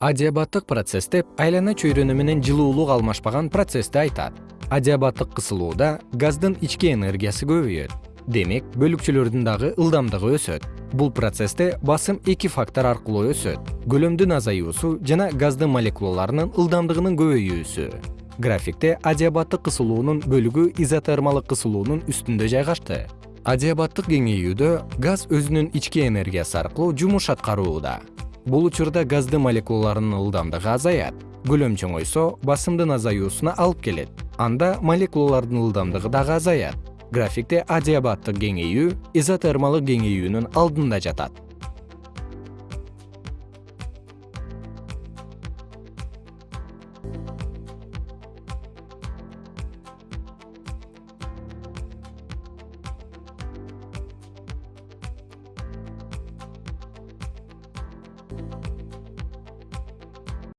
адиабаттык процесс деп айлана чөйрөнү менен жылуулук алмашпаган процессти айтат. Адиабаттык кысылууда газдын ички энергиясы көбөйөт. Демек бөлүкчөлөрдүн дагы ылдамдыгы өсөт. Бул процессте басым эки фактор аркылуу өсөт. Көлөмдүн азаюусу жана газдын молекулаларынын ылдамдыгынын көбөйүүсү. Графикте адиабаттык кысылуунун бөлүгү изотермалык кысылуунун үстүндө жайгашты. Адиабаттык кеңейүүдө газ өзүнүн ички энергиясы аркылуу жумуш аткарууда бул учурда газдын молекулаларынын ылдамдыгы азаят. Көлөм чоңойсо басымдын азаюусуна алып келет. Анда молекулалардын ылдамдыгы дагы азаят. Графикте адиабаттык кеңейүү изотермалык кеңейүүнүн алдында жатат